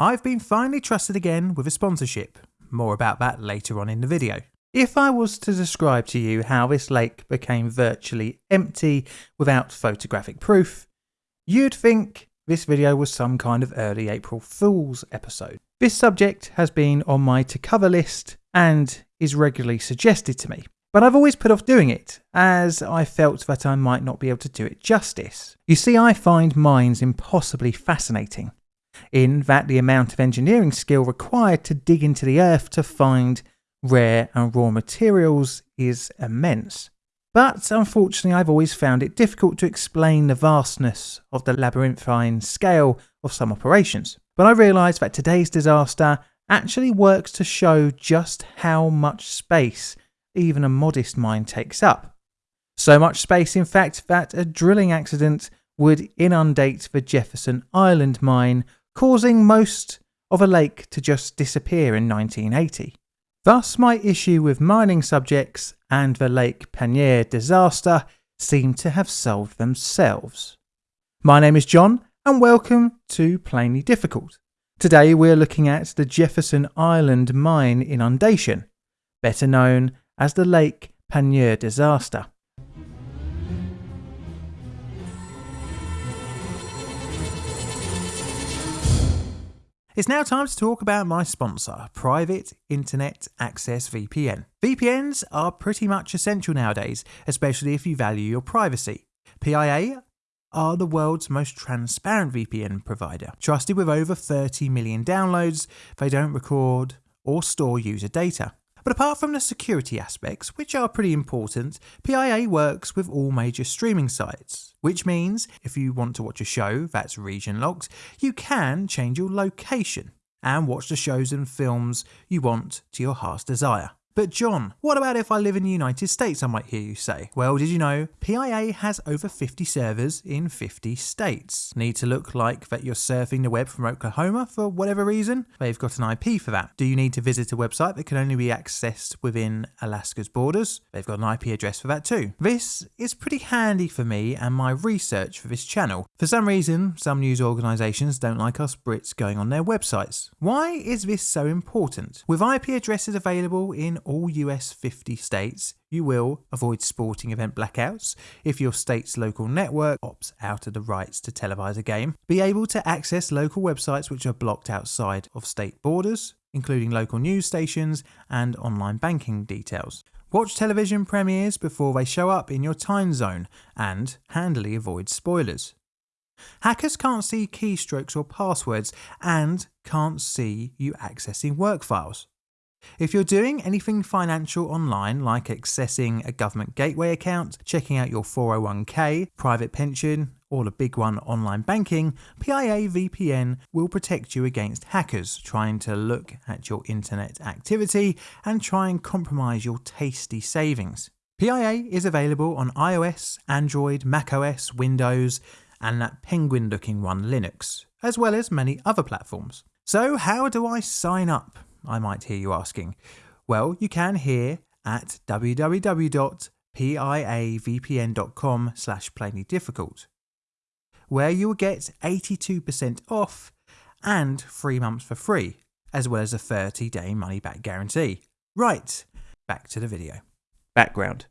I've been finally trusted again with a sponsorship. More about that later on in the video. If I was to describe to you how this lake became virtually empty without photographic proof, you'd think this video was some kind of early April Fool's episode. This subject has been on my to cover list and is regularly suggested to me, but I've always put off doing it as I felt that I might not be able to do it justice. You see, I find mines impossibly fascinating, in that the amount of engineering skill required to dig into the earth to find rare and raw materials is immense. But unfortunately, I've always found it difficult to explain the vastness of the labyrinthine scale of some operations. But I realise that today's disaster actually works to show just how much space even a modest mine takes up. So much space, in fact, that a drilling accident would inundate the Jefferson Island mine, causing most of a lake to just disappear in 1980. Thus, my issue with mining subjects and the Lake Peigneur disaster seem to have solved themselves. My name is John, and welcome to Plainly Difficult. Today we're looking at the Jefferson Island mine inundation, better known as the Lake Peigneur disaster. It's now time to talk about my sponsor, Private Internet Access VPN. VPNs are pretty much essential nowadays, especially if you value your privacy. PIA are the world's most transparent VPN provider. Trusted with over 30 million downloads, they don't record or store user data. But apart from the security aspects, which are pretty important, PIA works with all major streaming sites, which means if you want to watch a show that's region locked, you can change your location and watch the shows and films you want to your heart's desire. But John, what about if I live in the United States, I might hear you say? Well, did you know PIA has over 50 servers in 50 states? Need to look like that you're surfing the web from Oklahoma for whatever reason? They've got an IP for that. Do you need to visit a website that can only be accessed within Alaska's borders? They've got an IP address for that too. This is pretty handy for me and my research for this channel. For some reason, some news organisations don't like us Brits going on their websites. Why is this so important? With IP addresses available in all US 50 states, you will avoid sporting event blackouts if your state's local network opts out of the rights to televise a game, be able to access local websites which are blocked outside of state borders, including local news stations and online banking details. Watch television premieres before they show up in your time zone and handily avoid spoilers. Hackers can't see keystrokes or passwords and can't see you accessing work files. If you're doing anything financial online, like accessing a government gateway account, checking out your 401k, private pension, or a big one online banking, PIA VPN will protect you against hackers trying to look at your internet activity and try and compromise your tasty savings. PIA is available on iOS, Android, macOS, Windows, and that penguin looking one Linux, as well as many other platforms. So, how do I sign up? I might hear you asking. Well, you can here at www.piavpn.com slash plainlydifficult, where you will get 82% off and three months for free, as well as a 30-day money-back guarantee. Right, back to the video. Background.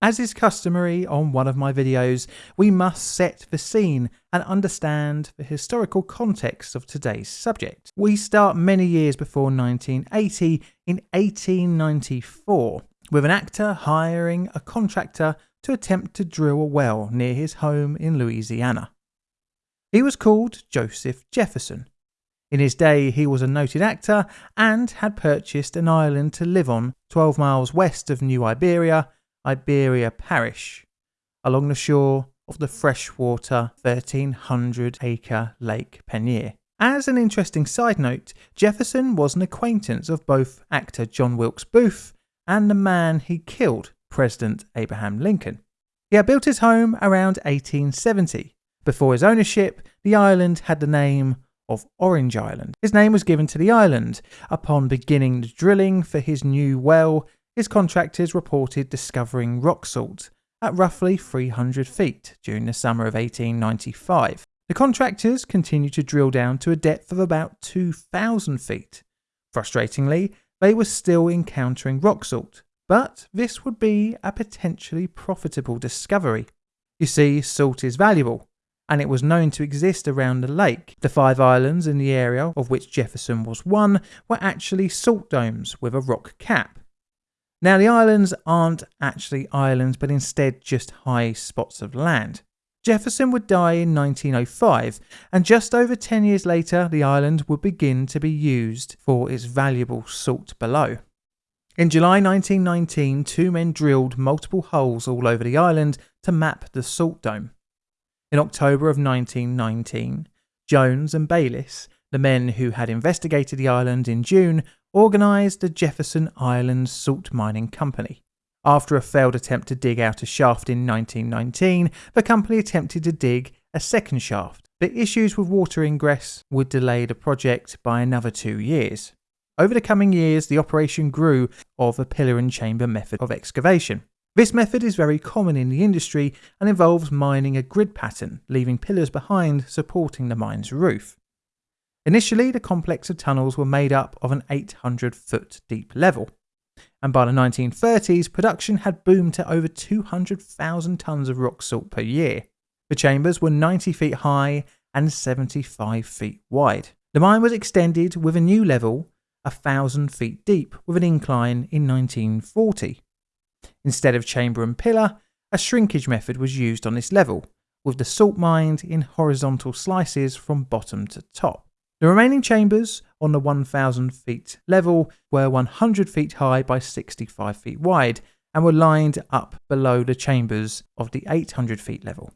As is customary on one of my videos, we must set the scene and understand the historical context of today's subject. We start many years before 1980 in 1894 with an actor hiring a contractor to attempt to drill a well near his home in Louisiana. He was called Joseph Jefferson. In his day, he was a noted actor and had purchased an island to live on 12 miles west of New Iberia Iberia Parish, along the shore of the freshwater 1300 acre Lake Peigneur. As an interesting side note, Jefferson was an acquaintance of both actor John Wilkes Booth and the man he killed, President Abraham Lincoln. He had built his home around 1870. Before his ownership, the island had the name of Orange Island. His name was given to the island upon beginning the drilling for his new well his contractors reported discovering rock salt at roughly 300 feet during the summer of 1895. The contractors continued to drill down to a depth of about 2,000 feet. Frustratingly, they were still encountering rock salt, but this would be a potentially profitable discovery. You see, salt is valuable, and it was known to exist around the lake. The five islands in the area, of which Jefferson was one, were actually salt domes with a rock cap. Now, the islands aren't actually islands, but instead just high spots of land. Jefferson would die in 1905, and just over 10 years later, the island would begin to be used for its valuable salt below. In July 1919, two men drilled multiple holes all over the island to map the salt dome. In October of 1919, Jones and Bayliss, the men who had investigated the island in June, organised the Jefferson Island Salt Mining Company. After a failed attempt to dig out a shaft in 1919, the company attempted to dig a second shaft, but issues with water ingress would delay the project by another two years. Over the coming years, the operation grew of a pillar and chamber method of excavation. This method is very common in the industry and involves mining a grid pattern, leaving pillars behind supporting the mine's roof. Initially, the complex of tunnels were made up of an 800 foot deep level and by the 1930s, production had boomed to over 200,000 tonnes of rock salt per year. The chambers were 90 feet high and 75 feet wide. The mine was extended with a new level, thousand feet deep, with an incline in 1940. Instead of chamber and pillar, a shrinkage method was used on this level, with the salt mined in horizontal slices from bottom to top. The remaining chambers on the 1,000 feet level were 100 feet high by 65 feet wide and were lined up below the chambers of the 800 feet level.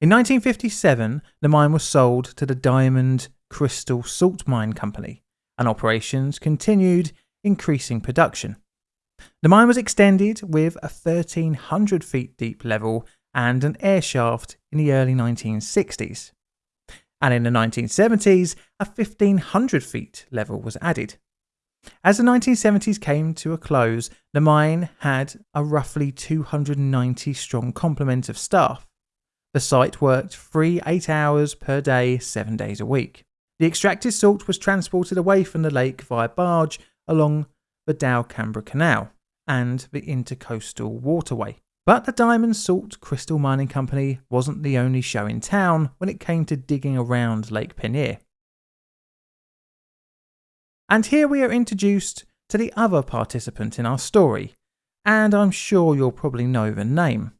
In 1957, the mine was sold to the Diamond Crystal Salt Mine Company, and operations continued, increasing production. The mine was extended with a 1,300 feet deep level and an air shaft in the early 1960s and in the 1970s, a 1500 feet level was added. As the 1970s came to a close, the mine had a roughly 290 strong complement of staff. The site worked three eight hours per day, seven days a week. The extracted salt was transported away from the lake via barge along the Delcambre Canal and the Intercoastal Waterway. But the Diamond Salt Crystal Mining Company wasn't the only show in town when it came to digging around Lake Peigneur. And here we are introduced to the other participant in our story, and I'm sure you'll probably know the name.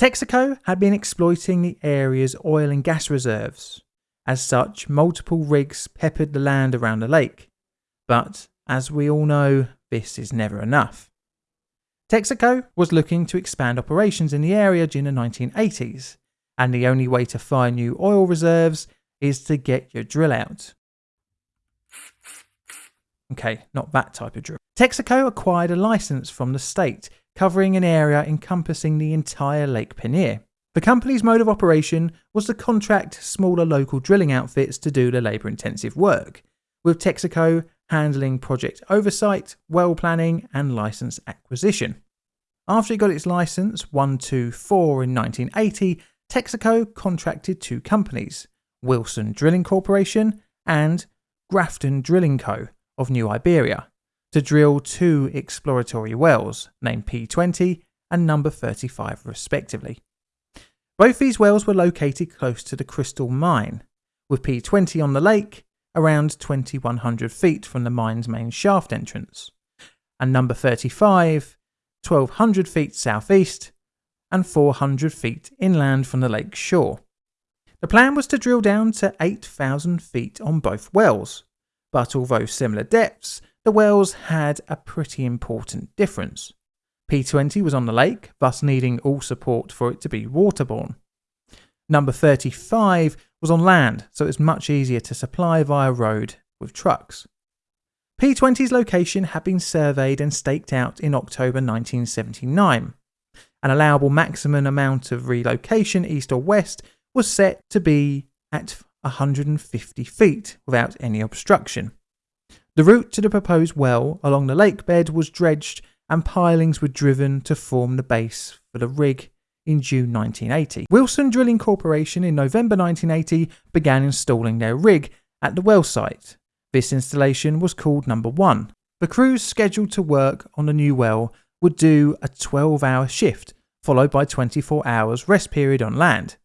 Texaco had been exploiting the area's oil and gas reserves. As such, multiple rigs peppered the land around the lake. But, as we all know, this is never enough. Texaco was looking to expand operations in the area during the 1980s, and the only way to find new oil reserves is to get your drill out. Okay, not that type of drill. Texaco acquired a license from the state, covering an area encompassing the entire Lake Peigneur. The company's mode of operation was to contract smaller local drilling outfits to do the labour intensive work, with Texaco handling project oversight, well planning, and license acquisition. After it got its license 124 in 1980, Texaco contracted two companies, Wilson Drilling Corporation and Grafton Drilling Co. of New Iberia, to drill two exploratory wells, named P20 and number 35 respectively. Both these wells were located close to the Crystal Mine, with P20 on the lake around 2100 feet from the mine's main shaft entrance, and number 35 1200 feet southeast and 400 feet inland from the lake shore. The plan was to drill down to 8,000 feet on both wells, but although similar depths, the wells had a pretty important difference. P20 was on the lake, thus needing all support for it to be waterborne. Number 35 was on land, so it was much easier to supply via road with trucks. P20's location had been surveyed and staked out in October 1979. An allowable maximum amount of relocation east or west was set to be at 150 feet without any obstruction. The route to the proposed well along the lake bed was dredged and pilings were driven to form the base for the rig in June 1980. Wilson Drilling Corporation in November 1980 began installing their rig at the well site. This installation was called Number 1. The crews scheduled to work on the new well would do a 12 hour shift, followed by 24 hours rest period on land.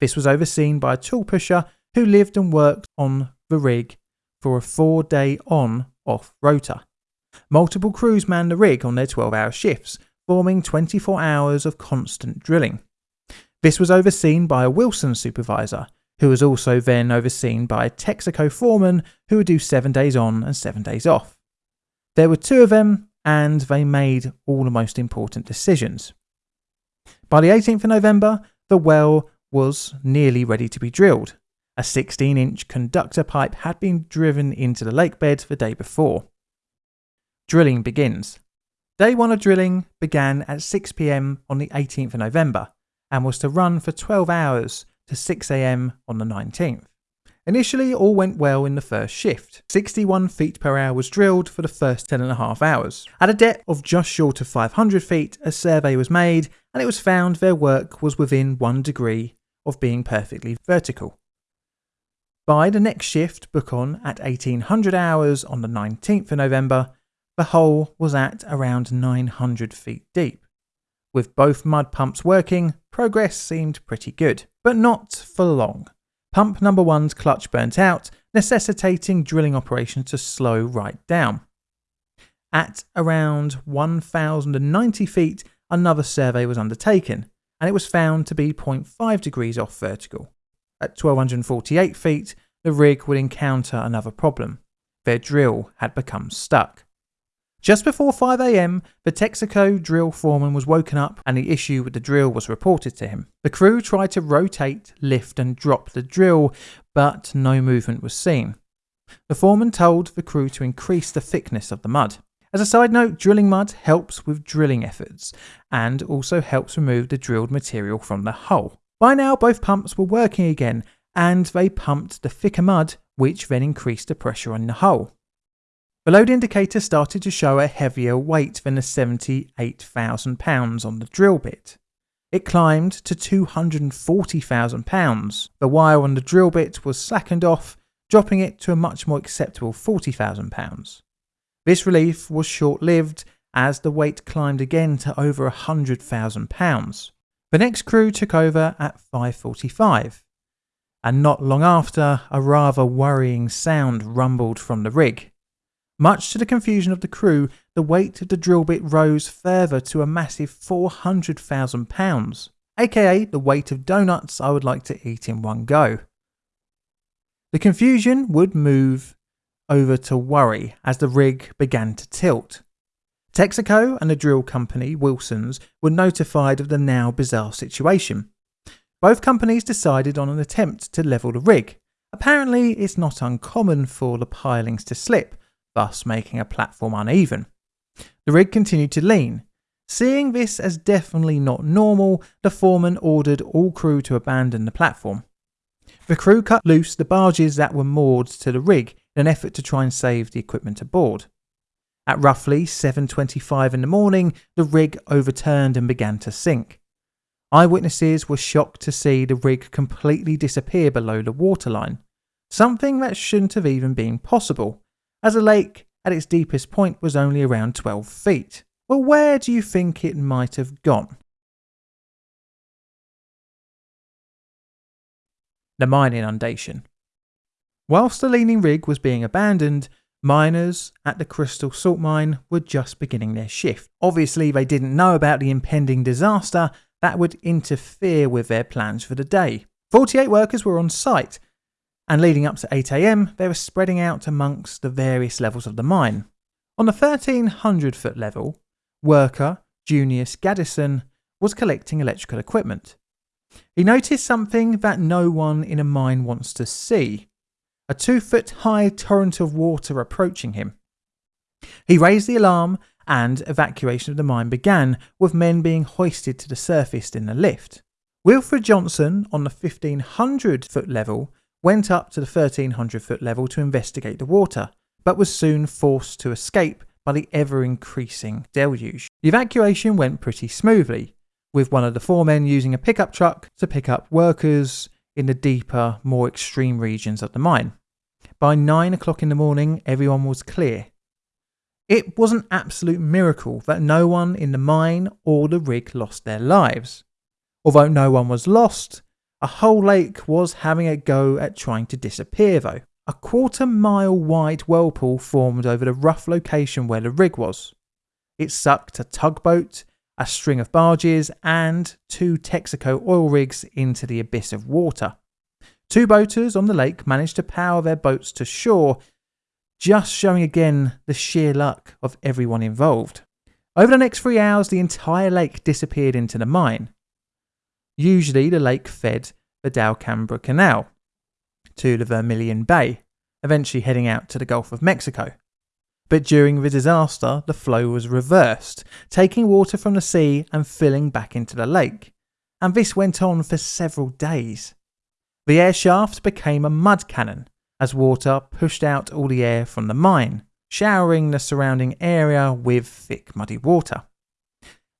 This was overseen by a tool pusher who lived and worked on the rig for a four day on off rota. Multiple crews manned the rig on their 12 hour shifts, forming 24 hours of constant drilling. This was overseen by a Wilson supervisor, who was also then overseen by a Texaco foreman who would do seven days on and seven days off. There were two of them, and they made all the most important decisions. By the 18th of November, the well was nearly ready to be drilled. A 16 inch conductor pipe had been driven into the lake bed the day before. Drilling begins. Day one of drilling began at 6 pm on the 18th of November and was to run for 12 hours to 6 am on the 19th. Initially, all went well in the first shift. 61 feet per hour was drilled for the first 10 and a half hours. At a depth of just short of 500 feet, a survey was made and it was found their work was within one degree of being perfectly vertical. By the next shift, book on at 1800 hours on the 19th of November, the hole was at around 900 feet deep. With both mud pumps working, progress seemed pretty good, but not for long. Pump number one's clutch burnt out, necessitating drilling operations to slow right down. At around 1090 feet, another survey was undertaken, and it was found to be 0.5 degrees off vertical. At 1248 feet, the rig would encounter another problem. Their drill had become stuck. Just before 5am, the Texaco drill foreman was woken up and the issue with the drill was reported to him. The crew tried to rotate, lift, and drop the drill, but no movement was seen. The foreman told the crew to increase the thickness of the mud. As a side note, drilling mud helps with drilling efforts and also helps remove the drilled material from the hull. By now, both pumps were working again and they pumped the thicker mud, which then increased the pressure on the hull. The load indicator started to show a heavier weight than the £78,000 on the drill bit. It climbed to £240,000. The wire on the drill bit was slackened off, dropping it to a much more acceptable £40,000. This relief was short lived as the weight climbed again to over £100,000. The next crew took over at 5.45, and not long after, a rather worrying sound rumbled from the rig. Much to the confusion of the crew, the weight of the drill bit rose further to a massive £400,000, aka the weight of donuts I would like to eat in one go. The confusion would move over to worry as the rig began to tilt. Texaco and the drill company, Wilson's, were notified of the now bizarre situation. Both companies decided on an attempt to level the rig. Apparently, it's not uncommon for the pilings to slip, thus making a platform uneven. The rig continued to lean. Seeing this as definitely not normal, the foreman ordered all crew to abandon the platform. The crew cut loose the barges that were moored to the rig in an effort to try and save the equipment aboard. At roughly 7:25 in the morning, the rig overturned and began to sink. Eyewitnesses were shocked to see the rig completely disappear below the waterline, something that shouldn't have even been possible as the lake at its deepest point was only around 12 feet. Well, where do you think it might have gone? The mine inundation. Whilst the leaning rig was being abandoned, miners at the Crystal Salt Mine were just beginning their shift. Obviously, they didn't know about the impending disaster that would interfere with their plans for the day. 48 workers were on site, and leading up to 8am, they were spreading out amongst the various levels of the mine. On the 1300 foot level, worker Junius Gaddison was collecting electrical equipment. He noticed something that no one in a mine wants to see a two foot high torrent of water approaching him. He raised the alarm and evacuation of the mine began, with men being hoisted to the surface in a lift. Wilfred Johnson, on the 1500 foot level, went up to the 1300 foot level to investigate the water, but was soon forced to escape by the ever increasing deluge. The evacuation went pretty smoothly, with one of the four men using a pickup truck to pick up workers in the deeper, more extreme regions of the mine. By nine o'clock in the morning, everyone was clear. It was an absolute miracle that no one in the mine or the rig lost their lives. Although no one was lost, a whole lake was having a go at trying to disappear though. A quarter mile wide whirlpool formed over the rough location where the rig was. It sucked a tugboat, a string of barges, and two Texaco oil rigs into the abyss of water. Two boaters on the lake managed to power their boats to shore, just showing again the sheer luck of everyone involved. Over the next three hours, the entire lake disappeared into the mine. Usually, the lake fed the Delcambre Canal to the Vermilion Bay, eventually heading out to the Gulf of Mexico. But during the disaster, the flow was reversed, taking water from the sea and filling back into the lake. And this went on for several days. The air shaft became a mud cannon as water pushed out all the air from the mine, showering the surrounding area with thick muddy water.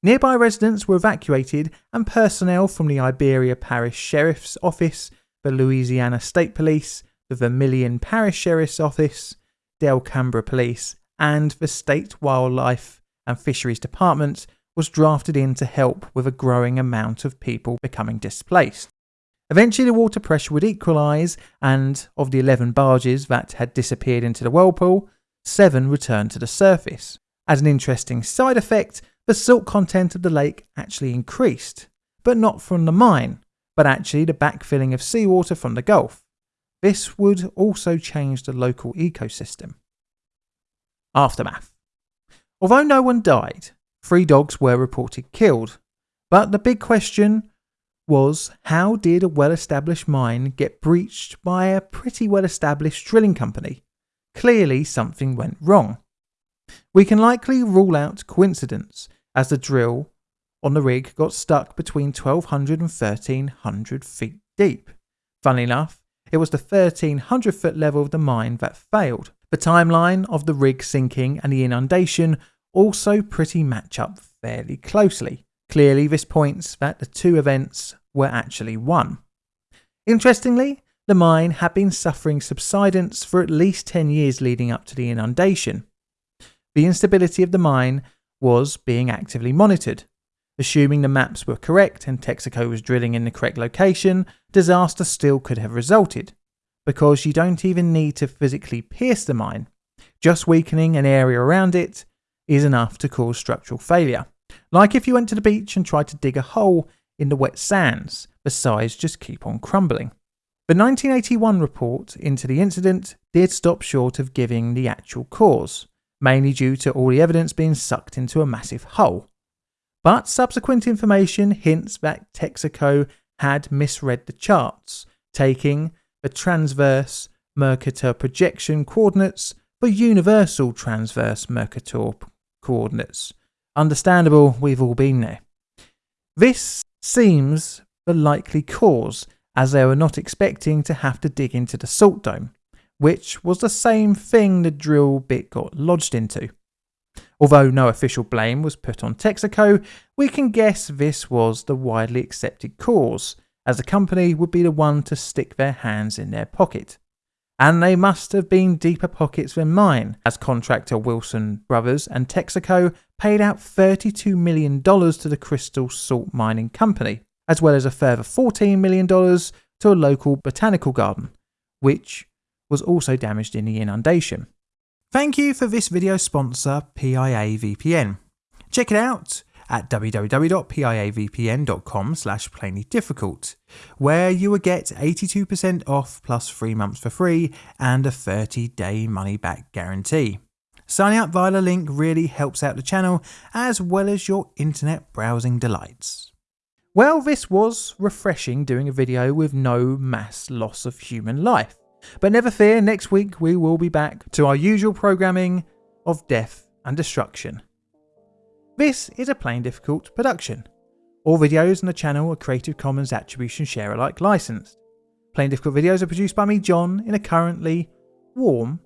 Nearby residents were evacuated and personnel from the Iberia Parish Sheriff's Office, the Louisiana State Police, the Vermilion Parish Sheriff's Office, Delcambre Police, and the State Wildlife and Fisheries Department was drafted in to help with a growing amount of people becoming displaced. Eventually, the water pressure would equalise, and of the 11 barges that had disappeared into the whirlpool, seven returned to the surface. As an interesting side effect, the salt content of the lake actually increased, but not from the mine, but actually the backfilling of seawater from the Gulf. This would also change the local ecosystem. Aftermath. Although no one died, three dogs were reported killed, but the big question was how did a well established mine get breached by a pretty well established drilling company? Clearly, something went wrong. We can likely rule out coincidence, as the drill on the rig got stuck between 1200 and 1300 feet deep. Funnily enough, it was the 1300 foot level of the mine that failed. The timeline of the rig sinking and the inundation also pretty match up fairly closely. Clearly, this points that the two events were actually one. Interestingly, the mine had been suffering subsidence for at least 10 years leading up to the inundation. The instability of the mine was being actively monitored. Assuming the maps were correct and Texaco was drilling in the correct location, disaster still could have resulted, because you don't even need to physically pierce the mine. Just weakening an area around it is enough to cause structural failure. Like if you went to the beach and tried to dig a hole in the wet sands, the sides just keep on crumbling. The 1981 report into the incident did stop short of giving the actual cause, mainly due to all the evidence being sucked into a massive hole. But subsequent information hints that Texaco had misread the charts, taking the transverse Mercator projection coordinates for universal transverse Mercator coordinates, Understandable, we've all been there. This seems the likely cause, as they were not expecting to have to dig into the salt dome, which was the same thing the drill bit got lodged into. Although no official blame was put on Texaco, we can guess this was the widely accepted cause, as the company would be the one to stick their hands in their pocket and they must have been deeper pockets than mine, as contractor Wilson Brothers and Texaco paid out $32 million to the Crystal Salt Mining Company, as well as a further $14 million to a local botanical garden, which was also damaged in the inundation. Thank you for this video sponsor, PIA VPN. Check it out at www.piavpn.com slash plainlydifficult, where you will get 82% off plus 3 months for free and a 30-day money-back guarantee. Signing up via the link really helps out the channel as well as your internet browsing delights. Well, this was refreshing doing a video with no mass loss of human life. But never fear, next week we will be back to our usual programming of death and destruction. This is a Plainly Difficult production. All videos on the channel are Creative Commons Attribution Share Alike licensed. Plainly Difficult videos are produced by me, John, in a currently warm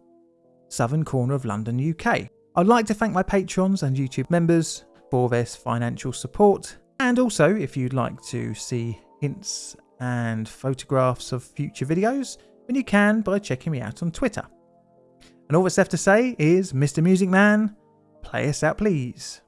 southern corner of London, UK. I'd like to thank my patrons and YouTube members for their financial support. And also, if you'd like to see hints and photographs of future videos, then you can by checking me out on Twitter. And all that's left to say is, Mr. Music Man, play us out please.